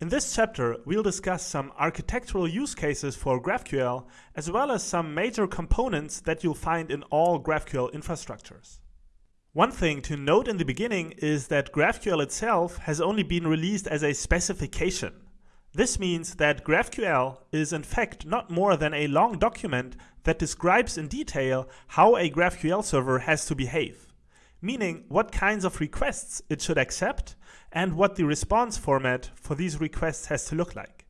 In this chapter, we'll discuss some architectural use cases for GraphQL, as well as some major components that you'll find in all GraphQL infrastructures. One thing to note in the beginning is that GraphQL itself has only been released as a specification. This means that GraphQL is in fact not more than a long document that describes in detail how a GraphQL server has to behave meaning what kinds of requests it should accept and what the response format for these requests has to look like.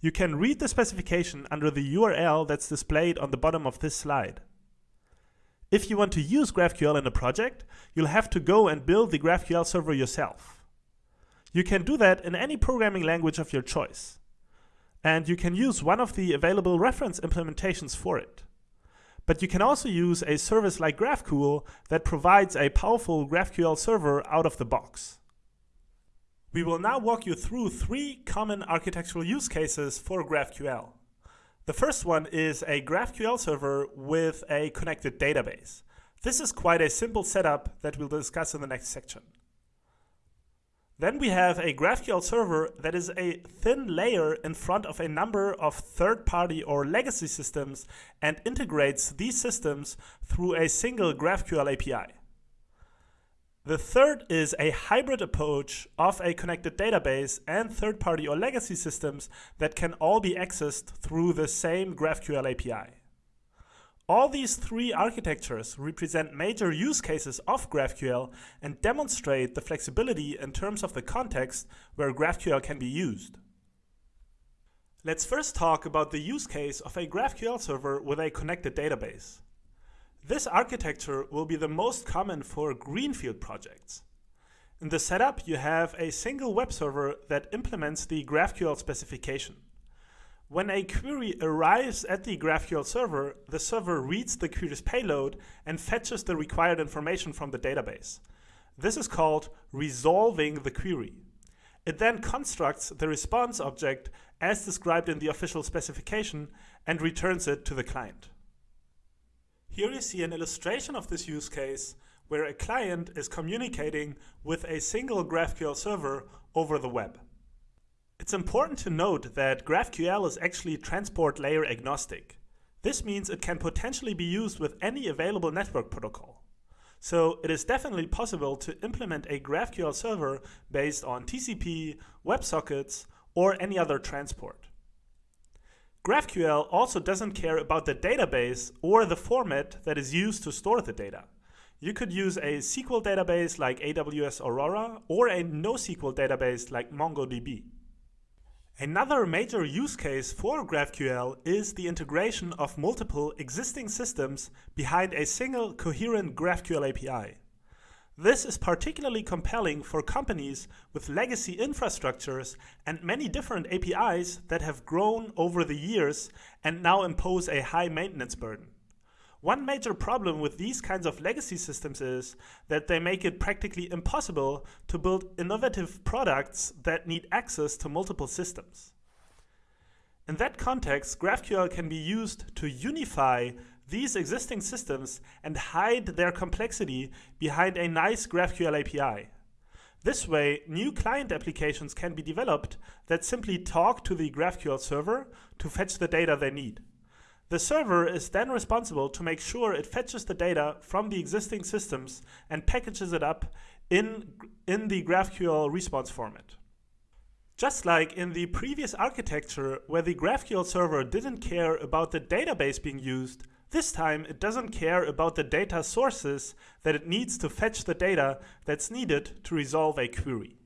You can read the specification under the URL that's displayed on the bottom of this slide. If you want to use GraphQL in a project, you'll have to go and build the GraphQL server yourself. You can do that in any programming language of your choice. And you can use one of the available reference implementations for it. But you can also use a service like GraphCool that provides a powerful GraphQL server out of the box. We will now walk you through three common architectural use cases for GraphQL. The first one is a GraphQL server with a connected database. This is quite a simple setup that we'll discuss in the next section. Then we have a GraphQL server that is a thin layer in front of a number of third-party or legacy systems and integrates these systems through a single GraphQL API. The third is a hybrid approach of a connected database and third-party or legacy systems that can all be accessed through the same GraphQL API. All these three architectures represent major use cases of GraphQL and demonstrate the flexibility in terms of the context where GraphQL can be used. Let's first talk about the use case of a GraphQL server with a connected database. This architecture will be the most common for greenfield projects. In the setup, you have a single web server that implements the GraphQL specification. When a query arrives at the GraphQL server, the server reads the query's payload and fetches the required information from the database. This is called resolving the query. It then constructs the response object as described in the official specification and returns it to the client. Here you see an illustration of this use case where a client is communicating with a single GraphQL server over the web. It's important to note that GraphQL is actually transport layer agnostic. This means it can potentially be used with any available network protocol. So it is definitely possible to implement a GraphQL server based on TCP, WebSockets, or any other transport. GraphQL also doesn't care about the database or the format that is used to store the data. You could use a SQL database like AWS Aurora or a NoSQL database like MongoDB. Another major use case for GraphQL is the integration of multiple existing systems behind a single coherent GraphQL API. This is particularly compelling for companies with legacy infrastructures and many different APIs that have grown over the years and now impose a high maintenance burden. One major problem with these kinds of legacy systems is that they make it practically impossible to build innovative products that need access to multiple systems. In that context, GraphQL can be used to unify these existing systems and hide their complexity behind a nice GraphQL API. This way, new client applications can be developed that simply talk to the GraphQL server to fetch the data they need. The server is then responsible to make sure it fetches the data from the existing systems and packages it up in, in the GraphQL response format. Just like in the previous architecture where the GraphQL server didn't care about the database being used, this time it doesn't care about the data sources that it needs to fetch the data that's needed to resolve a query.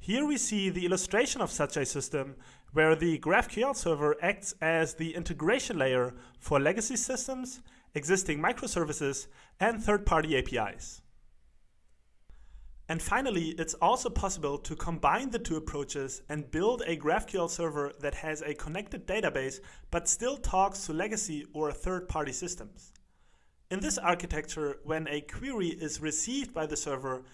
Here we see the illustration of such a system where the GraphQL server acts as the integration layer for legacy systems, existing microservices, and third-party APIs. And finally, it's also possible to combine the two approaches and build a GraphQL server that has a connected database but still talks to legacy or third-party systems. In this architecture, when a query is received by the server,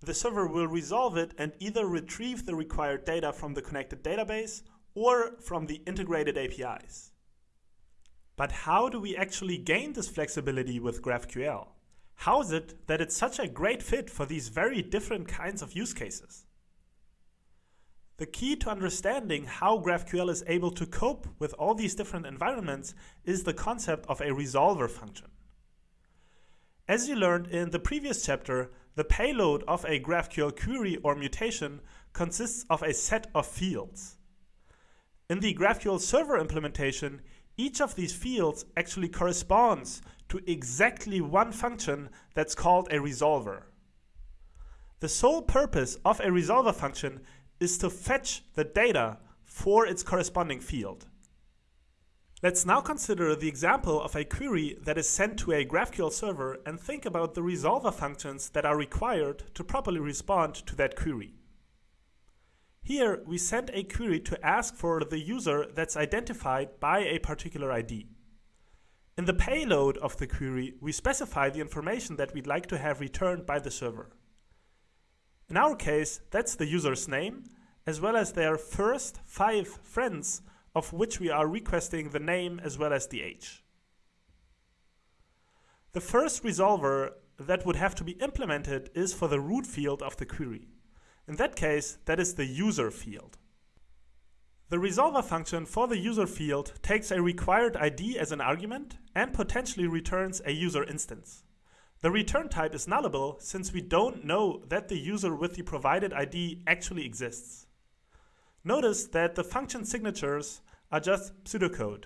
the server will resolve it and either retrieve the required data from the connected database or from the integrated APIs. But how do we actually gain this flexibility with GraphQL? How is it that it's such a great fit for these very different kinds of use cases? The key to understanding how GraphQL is able to cope with all these different environments is the concept of a resolver function. As you learned in the previous chapter, the payload of a GraphQL query or mutation consists of a set of fields. In the GraphQL server implementation, each of these fields actually corresponds to exactly one function that's called a resolver. The sole purpose of a resolver function is to fetch the data for its corresponding field. Let's now consider the example of a query that is sent to a GraphQL server and think about the resolver functions that are required to properly respond to that query. Here, we send a query to ask for the user that's identified by a particular ID. In the payload of the query, we specify the information that we'd like to have returned by the server. In our case, that's the user's name, as well as their first five friends, of which we are requesting the name as well as the age. The first resolver that would have to be implemented is for the root field of the query. In that case, that is the user field. The resolver function for the user field takes a required ID as an argument and potentially returns a user instance. The return type is nullable since we don't know that the user with the provided ID actually exists. Notice that the function signatures are just pseudocode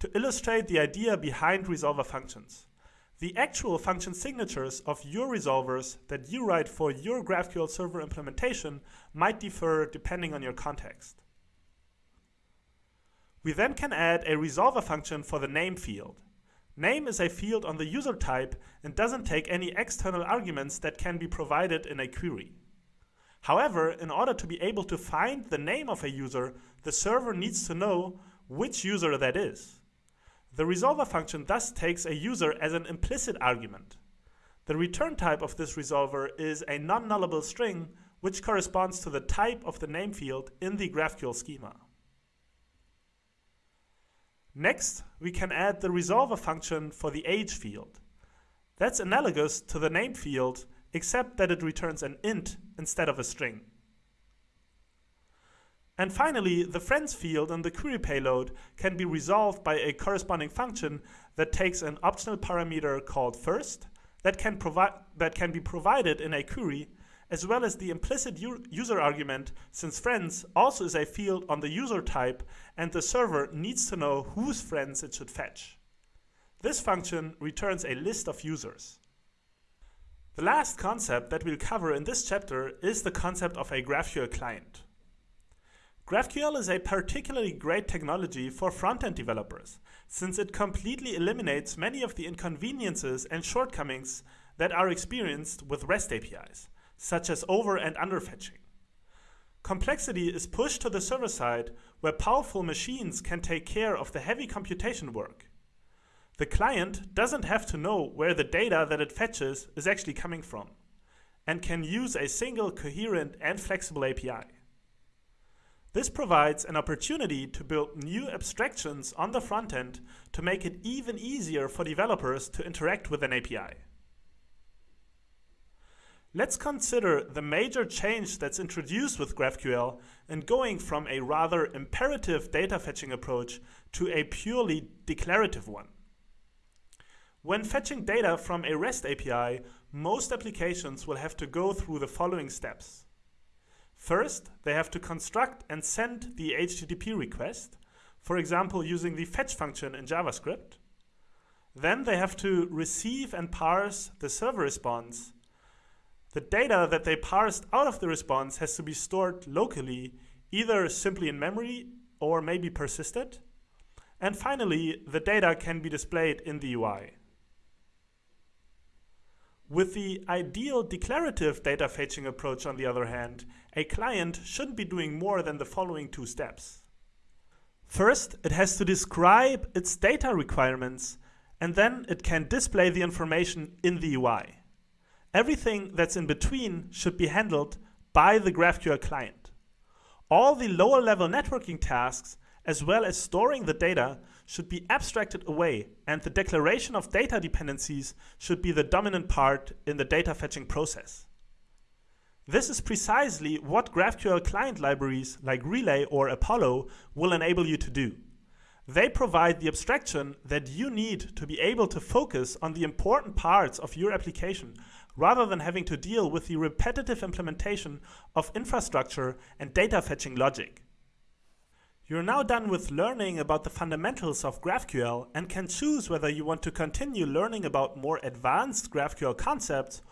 to illustrate the idea behind resolver functions. The actual function signatures of your resolvers that you write for your GraphQL server implementation might differ depending on your context. We then can add a resolver function for the name field. Name is a field on the user type and doesn't take any external arguments that can be provided in a query. However, in order to be able to find the name of a user, the server needs to know which user that is. The resolver function thus takes a user as an implicit argument. The return type of this resolver is a non-nullable string which corresponds to the type of the name field in the GraphQL schema. Next, we can add the resolver function for the age field. That's analogous to the name field, except that it returns an int instead of a string. And finally, the friends field in the query payload can be resolved by a corresponding function that takes an optional parameter called first that can, that can be provided in a query as well as the implicit user argument, since friends also is a field on the user type and the server needs to know whose friends it should fetch. This function returns a list of users. The last concept that we'll cover in this chapter is the concept of a GraphQL client. GraphQL is a particularly great technology for front-end developers, since it completely eliminates many of the inconveniences and shortcomings that are experienced with REST APIs such as over and underfetching. Complexity is pushed to the server side where powerful machines can take care of the heavy computation work. The client doesn't have to know where the data that it fetches is actually coming from and can use a single coherent and flexible API. This provides an opportunity to build new abstractions on the front end to make it even easier for developers to interact with an API. Let's consider the major change that's introduced with GraphQL and going from a rather imperative data fetching approach to a purely declarative one. When fetching data from a REST API, most applications will have to go through the following steps. First, they have to construct and send the HTTP request, for example using the fetch function in JavaScript. Then they have to receive and parse the server response the data that they parsed out of the response has to be stored locally, either simply in memory or maybe persisted. And finally, the data can be displayed in the UI. With the ideal declarative data fetching approach, on the other hand, a client shouldn't be doing more than the following two steps. First, it has to describe its data requirements, and then it can display the information in the UI. Everything that's in between should be handled by the GraphQL client. All the lower level networking tasks, as well as storing the data, should be abstracted away, and the declaration of data dependencies should be the dominant part in the data fetching process. This is precisely what GraphQL client libraries like Relay or Apollo will enable you to do. They provide the abstraction that you need to be able to focus on the important parts of your application rather than having to deal with the repetitive implementation of infrastructure and data fetching logic. You're now done with learning about the fundamentals of GraphQL and can choose whether you want to continue learning about more advanced GraphQL concepts